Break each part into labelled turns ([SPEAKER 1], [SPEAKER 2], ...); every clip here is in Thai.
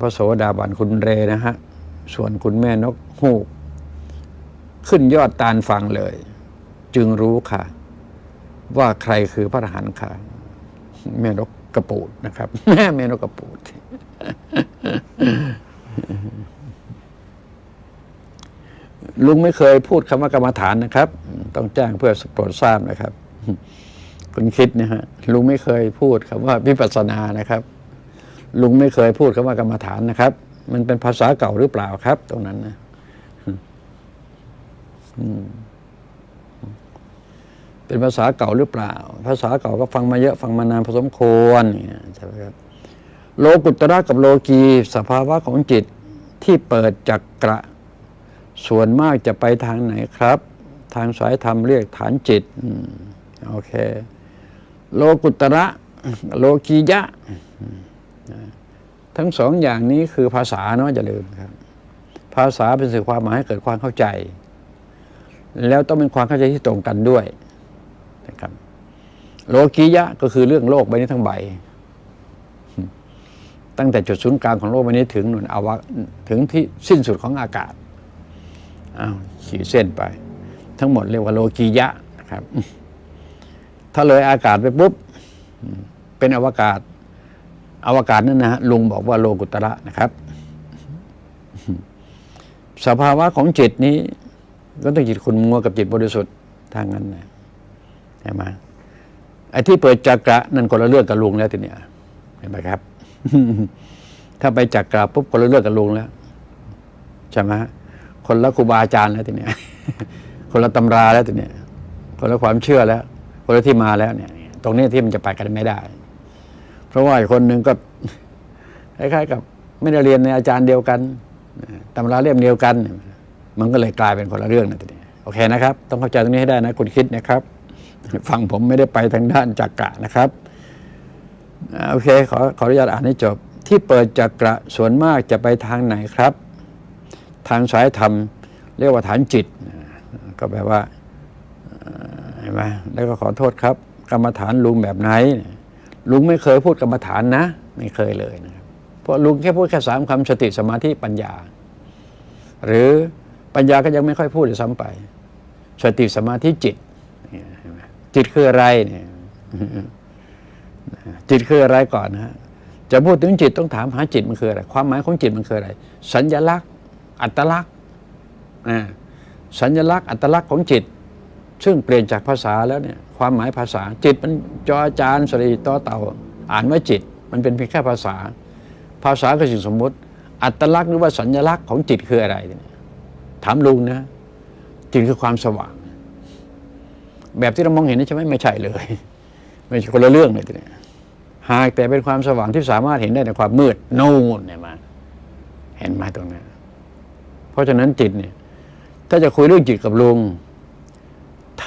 [SPEAKER 1] พระโสดาบันคุณเรนะฮะ ส่วนคุณแม่นกฮูก ขึ้นยอดตาลฟังเลย จึงรู้ค่ะ ว่าใครคือพระอรหันต์ค่ะ แม่นกกระปูดนะครับแม่แม่นกกระปูด ลุงไม่เคยพูดคำว่ากรรมฐานนะครับ ต้องแจ้งเพื่อโปรดทราบนะครับ คุณคิดนะฮะลุงไม่เคยพูดคำว่าวิปัสสนานะครับ ลุงไม่เคยพูดคำว่ากรรมฐานนะครับ มันเป็นภาษาเก่าหรือเปล่าครับ ตรงนั้นนะเป็นภาษาเก่าหรือเปล่า ภาษาเก่าก็ฟังมาเยอะฟังมานานพอสมควรเนี่ยใช่ไหมครับ โลกุตระกับโลกีสภาวะของจิตที่เปิดจักกระส่วนมากจะไปทางไหนครับ ทางสายธรรมเรียกฐานจิตอโอเค โลกุตระ โลกียะ ทั้งสองอย่างนี้คือภาษาเนาะอย่าลืมครับ ภาษาเป็นสื่อความหมายให้เกิดความเข้าใจ แล้วต้องเป็นความเข้าใจที่ตรงกันด้วยนะครับ โลกียะก็คือเรื่องโลกใบนี้ทั้งใบ ตั้งแต่จุดศูนย์กลางของโลกใบนี้ถึงหนุนอวะถึงที่สิ้นสุดของอากาศอ้าวขีดเส้นไป ทั้งหมดเรียกว่าโลกียะนะครับ ถ้าเลยอากาศไปปุ๊บเป็นอวกาศ อวกาศนั่นนะฮะลุงบอกว่าโลกุตระนะครับ สภาวะของจิตนี้ก็ต้องจิตคุณมัวกับจิตบริสุทธิ์ทางนั้นนะใช่ไหมไอ้ที่เปิดจักระนั่นคนละเรื่องกับลุงแล้วทีเนี้ยเห็นไหมครับ ถ้าไปจักระปุ๊บคนละเรื่องกับลุงแล้วใช่ไหมคนละครูบาอาจารย์แล้วทีเนี้ยคนละตำราแล้วทีเนี้ยคนละความเชื่อแล้ว คนละที่มาแล้วเนี่ย ตรงนี้ที่มันจะไปกันไม่ได้ ราะว่าอีกคนหนึ่งก็คล้ายๆกับไม่ได้เรียนในอาจารย์เดียวกันตำราเล่มเดียวกัน มันก็เลยกลายเป็นคนละเรื่องนะทีนี้โอเคนะครับ ต้องเข้าใจตรงนี้ให้ได้นะคุณคิดนะครับ ฟังผมไม่ได้ไปทางด้านจักระนะครับโอเคขอขออนุญาตอ่านให้จบ ที่เปิดจักระส่วนมากจะไปทางไหนครับ ทางสายธรรม เรียกว่าฐานจิต ก็แปลว่าเห็นไหมแล้วก็ขอโทษครับ กรรมฐานลุงแบบไหน ลุงไม่เคยพูดกรรมฐานนะ ไม่เคยเลยนะครับเพราะลุงแค่พูดแค่สามคำสติสมาธิปัญญา หรือปัญญาก็ยังไม่ค่อยพูดเลยซ้ำไป สติสมาธิจิตนี่เห็นไหมจิตคืออะไรเนี่ยจิตคืออะไรก่อนนะฮะจะพูดถึงจิตต้องถามหาจิตมันคืออะไร ความหมายของจิตมันคืออะไร สัญลักษณ์ อัตลักษณ์อ่าสัญลักษณ์ อัตลักษณ์ของจิต ซึ่งเปลี่ยนจากภาษาแล้วเนี่ยความหมายภาษาจิตมันจอจานสรีต่อเต่า อ่านว่าจิต มันเป็นเพียงแค่ภาษา ภาษาคือสิ่งสมมุติ อัตลักษณ์หรือว่าสัญลักษณ์ของจิตคืออะไรเนี่ยถามลุงนะจิตคือความสว่าง แบบที่เรามองเห็นนี่ใช่ไหมไม่ใช่เลย ไม่ใช่คนละเรื่องเลยทีนี้หากแต่เป็นความสว่างที่สามารถเห็นได้ในความมืดโน่นเนี่ยมา เห็นมาตรงนั้นเพราะฉะนั้นจิตเนี่ย ถ้าจะคุยเรื่องจิตกับลุง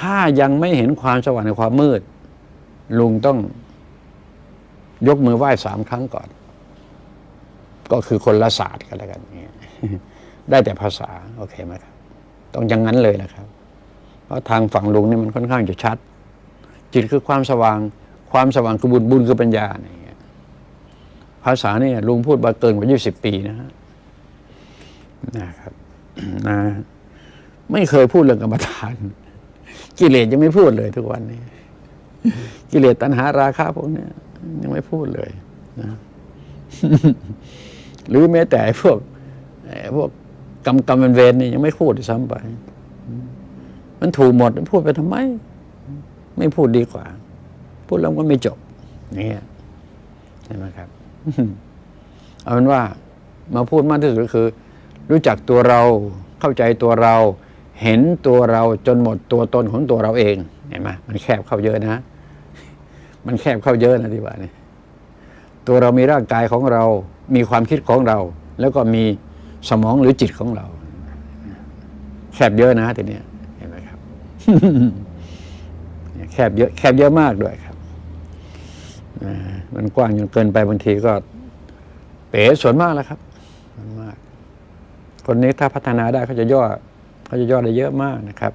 [SPEAKER 1] ถ้ายังไม่เห็นความสว่างในความมืด ลุงต้องยกมือไหว้สามครั้งก่อน ก็คือคนละศาสตร์กันแล้วกันเนี่ยได้แต่ภาษา โอเคไหมครับ ต้องอย่างนั้นเลยนะครับ เพราะทางฝั่งลุงนี่มันค่อนข้างจะชัด จิตคือความสว่าง ความสว่างคือบุญบุญคือปัญญาเนี่ยภาษาเนี่ยลุงพูดมาเกินกว่ายี่สิบปีนะฮะนะครับนะไม่เคยพูดเรื่องกรรมฐาน กิเลสยังไม่พูดเลยทุกวันนี้ กิเลสตัณหาราคะพวกนี้ยังไม่พูดเลยนะหรือแม้แต่พวกพวกกรรมกรรมเวรนี่ยังไม่พูดด้วยซ้ำไป มันถูกหมดพูดไปทำไม ไม่พูดดีกว่า พูดแล้วก็ไม่จบนี่ใช่ไหมครับเอาเป็นว่ามาพูดมากที่สุดก็คือ รู้จักตัวเราเข้าใจตัวเรา เห็นตัวเราจนหมดตัวตนของตัวเราเองเห็นไหมมันแคบเข้าเยอะนะ มันแคบเข้าเยอะนะที่ว่านี่ตัวเรามีร่างกายของเรา มีความคิดของเรา แล้วก็มีสมองหรือจิตของเรา แคบเยอะนะทีนี้เห็นไหมครับแคบเยอะแคบเยอะมากด้วยครับมันกว้างจนเกินไปบางทีก็ เป๋ส่วนมากแล้วครับมาก คนนี้ถ้าพัฒนาได้เขาจะย่อ เขาจะย่อได้เยอะมากนะครับ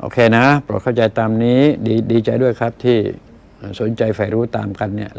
[SPEAKER 1] โอเคนะโปรดเข้าใจตามนี้ดีดีใจด้วยครับที่สนใจใฝ่รู้ตามกันเนี่ย